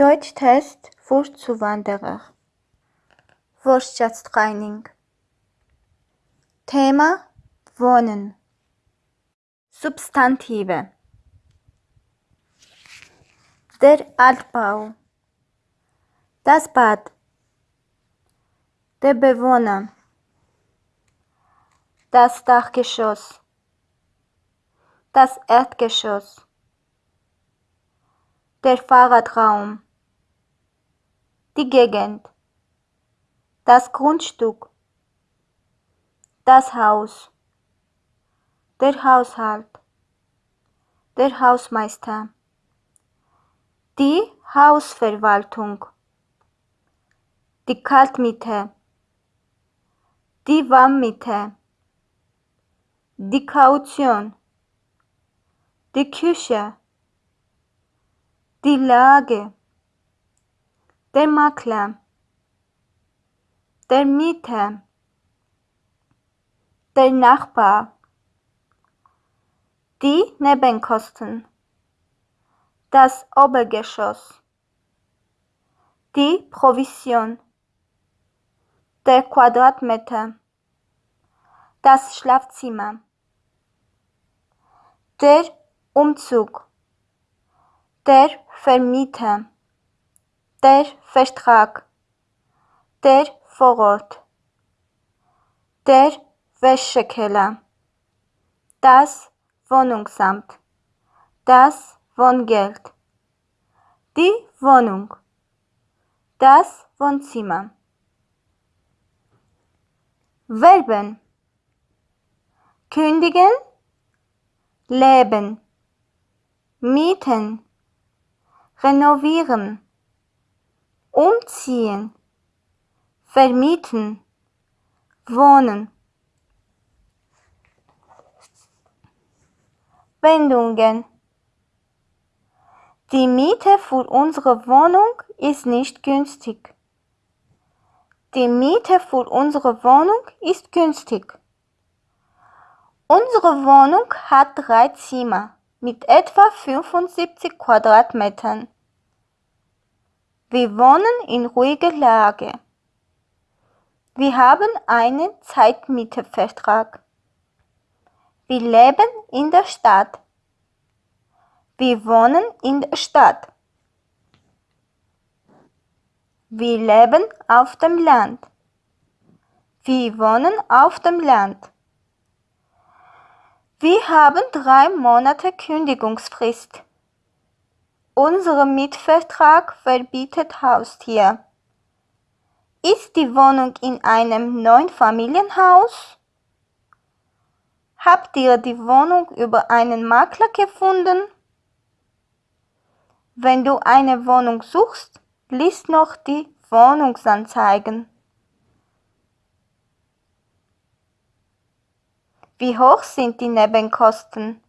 Deutschtest für Zuwanderer. Wortschatztraining. Thema Wohnen. Substantive. Der Altbau. Das Bad. Der Bewohner. Das Dachgeschoss. Das Erdgeschoss. Der Fahrradraum. Die Gegend. Das Grundstück. Das Haus. Der Haushalt. Der Hausmeister. Die Hausverwaltung. Die Kaltmiete. Die Warmmiete. Die Kaution. Die Küche. Die Lage. Der Makler. Der Mieter. Der Nachbar. Die Nebenkosten. Das Obergeschoss. Die Provision. Der Quadratmeter. Das Schlafzimmer. Der Umzug. Der Vermieter. Der Vertrag. Der Vorort. Der Wäschekeller. Das Wohnungsamt. Das Wohngeld. Die Wohnung. Das Wohnzimmer. Verben. Kündigen. Leben mieten, renovieren, umziehen, vermieten, wohnen. Wendungen. Die Miete für unsere Wohnung ist nicht günstig. Die Miete für unsere Wohnung ist günstig. Unsere Wohnung hat drei Zimmer mit etwa 75 Quadratmetern. Wir wohnen in ruhiger Lage. Wir haben einen Zeitmietervertrag. Wir leben in der Stadt. Wir wohnen in der Stadt. Wir leben auf dem Land. Wir wohnen auf dem Land. Wir haben drei Monate Kündigungsfrist. Unser Mietvertrag verbietet Haustier. Ist die Wohnung in einem neuen Familienhaus? Habt ihr die Wohnung über einen Makler gefunden? Wenn du eine Wohnung suchst, liest noch die Wohnungsanzeigen. Wie hoch sind die Nebenkosten?